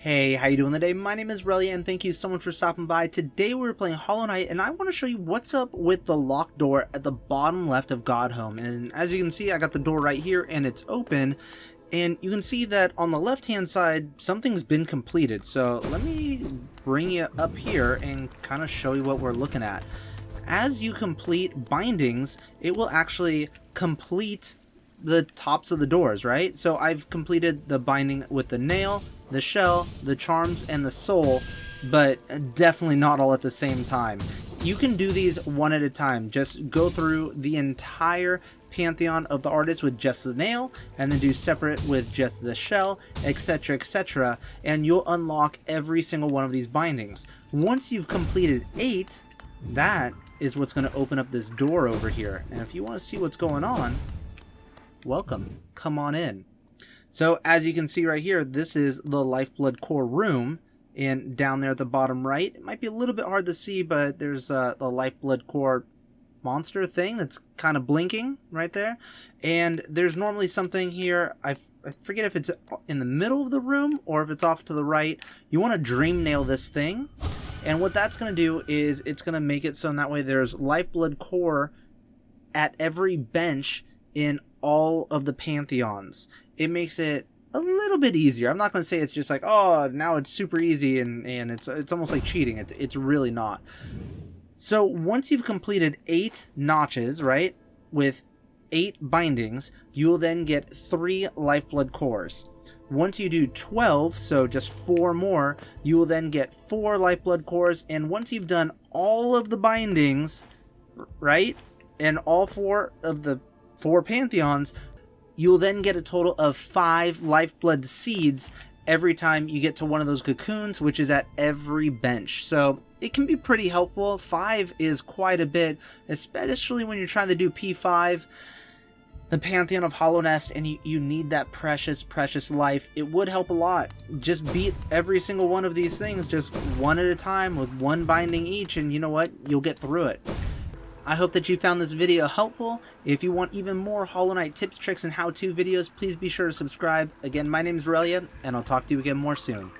Hey, how you doing today? My name is Relia and thank you so much for stopping by. Today we're playing Hollow Knight and I want to show you what's up with the locked door at the bottom left of Godhome. And as you can see, I got the door right here and it's open. And you can see that on the left hand side, something's been completed. So let me bring you up here and kind of show you what we're looking at. As you complete bindings, it will actually complete the tops of the doors, right? So I've completed the binding with the nail, the shell, the charms, and the soul, but definitely not all at the same time. You can do these one at a time. Just go through the entire pantheon of the artists with just the nail, and then do separate with just the shell, etc, etc, and you'll unlock every single one of these bindings. Once you've completed eight, that is what's going to open up this door over here. And if you want to see what's going on, welcome. Come on in. So as you can see right here, this is the Lifeblood Core room. And down there at the bottom right, it might be a little bit hard to see, but there's uh, the Lifeblood Core monster thing that's kind of blinking right there. And there's normally something here, I, I forget if it's in the middle of the room or if it's off to the right. You want to dream nail this thing. And what that's going to do is it's going to make it so in that way there's Lifeblood Core at every bench in all of the pantheons. It makes it a little bit easier. I'm not going to say it's just like, oh, now it's super easy and, and it's it's almost like cheating. It's, it's really not. So once you've completed eight notches, right, with eight bindings, you will then get three lifeblood cores. Once you do 12, so just four more, you will then get four lifeblood cores. And once you've done all of the bindings, right, and all four of the four pantheons, you will then get a total of five lifeblood seeds every time you get to one of those cocoons, which is at every bench. So it can be pretty helpful. Five is quite a bit, especially when you're trying to do P5, the Pantheon of Hallownest, and you, you need that precious, precious life. It would help a lot. Just beat every single one of these things just one at a time with one binding each, and you know what? You'll get through it. I hope that you found this video helpful. If you want even more Hollow Knight tips, tricks, and how-to videos, please be sure to subscribe. Again, my name is Relia, and I'll talk to you again more soon.